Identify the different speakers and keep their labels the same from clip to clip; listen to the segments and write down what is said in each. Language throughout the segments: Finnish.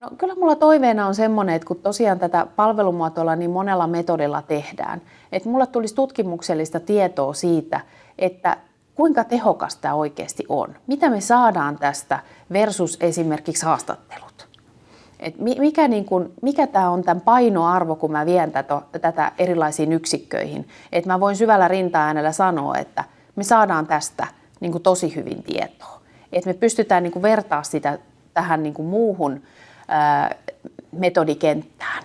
Speaker 1: No, kyllä mulla toiveena on semmoinen, että kun tosiaan tätä palvelumuotoilla niin monella metodilla tehdään, että mulla tulisi tutkimuksellista tietoa siitä, että kuinka tehokas tämä oikeasti on. Mitä me saadaan tästä versus esimerkiksi haastattelut. Et mikä, niin kun, mikä tämä on tämän painoarvo, kun mä vien tätä, tätä erilaisiin yksikköihin. Että mä voin syvällä rinta-äänellä sanoa, että me saadaan tästä niin tosi hyvin tietoa. Että me pystytään niin vertaa sitä tähän niin muuhun ää, metodikenttään.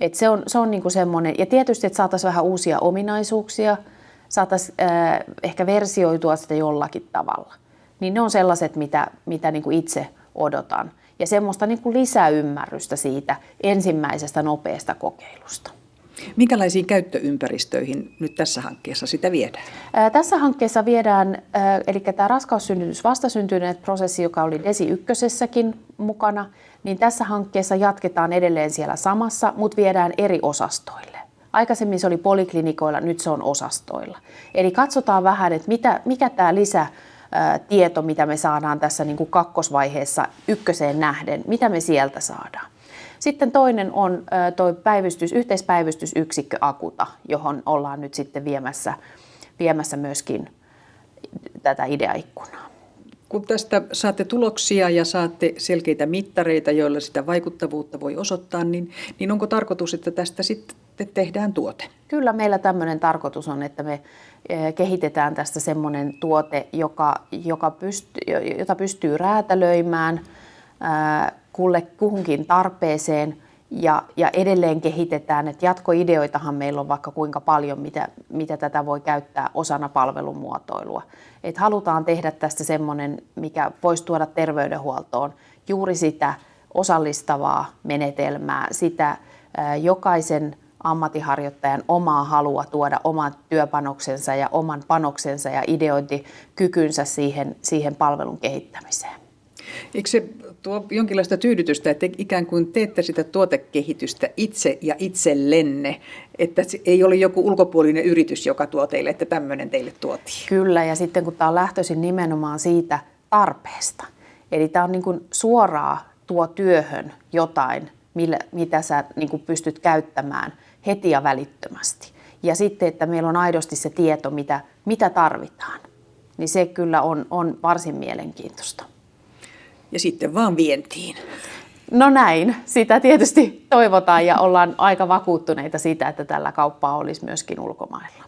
Speaker 1: Et se on, se on niin semmoinen, ja tietysti, että saataisiin vähän uusia ominaisuuksia – saataisiin ehkä versioitua sitä jollakin tavalla. Niin ne on sellaiset, mitä, mitä niin kuin itse odotan. Ja semmoista niin kuin lisäymmärrystä siitä ensimmäisestä nopeasta kokeilusta.
Speaker 2: Minkälaisiin käyttöympäristöihin nyt tässä hankkeessa sitä viedään?
Speaker 1: Ää, tässä hankkeessa viedään, ää, eli tämä raskaussynnytys vastasyntyneet prosessi, joka oli DESI ykkösessäkin mukana, niin tässä hankkeessa jatketaan edelleen siellä samassa, mutta viedään eri osastoille. Aikaisemmin se oli poliklinikoilla, nyt se on osastoilla. Eli katsotaan vähän, että mitä, mikä tämä lisä tieto, mitä me saadaan tässä niin kuin kakkosvaiheessa ykköseen nähden, mitä me sieltä saadaan. Sitten toinen on tuo päivystys, yhteispäivystysyksikkö Akuta, johon ollaan nyt sitten viemässä, viemässä myöskin tätä ideaikkunaa.
Speaker 2: Kun tästä saatte tuloksia ja saatte selkeitä mittareita, joilla sitä vaikuttavuutta voi osoittaa, niin, niin onko tarkoitus, että tästä sitten tehdään tuote?
Speaker 1: Kyllä meillä tämmöinen tarkoitus on, että me eh, kehitetään tästä semmoinen tuote, joka, joka pystyy, jota pystyy räätälöimään kulle kuhunkin tarpeeseen ja, ja edelleen kehitetään, että jatkoideoitahan meillä on vaikka kuinka paljon, mitä, mitä tätä voi käyttää osana palvelumuotoilua. Et halutaan tehdä tästä semmoinen, mikä voisi tuoda terveydenhuoltoon juuri sitä osallistavaa menetelmää, sitä jokaisen ammattiharjoittajan omaa halua tuoda oman työpanoksensa ja oman panoksensa ja ideointikykynsä siihen, siihen palvelun kehittämiseen.
Speaker 2: Eikö se tuo jonkinlaista tyydytystä, että ikään kuin teette sitä tuotekehitystä itse ja itsellenne, että ei ole joku ulkopuolinen yritys, joka tuo teille, että tämmöinen teille tuotiin?
Speaker 1: Kyllä, ja sitten kun tämä on lähtöisin nimenomaan siitä tarpeesta, eli tämä on niin kuin suoraan tuo työhön jotain, millä, mitä sä niin kuin pystyt käyttämään heti ja välittömästi. Ja sitten, että meillä on aidosti se tieto, mitä, mitä tarvitaan. Niin se kyllä on, on varsin mielenkiintoista.
Speaker 2: Ja sitten vaan vientiin.
Speaker 1: No näin, sitä tietysti toivotaan ja ollaan aika vakuuttuneita siitä, että tällä kauppaa olisi myöskin ulkomailla.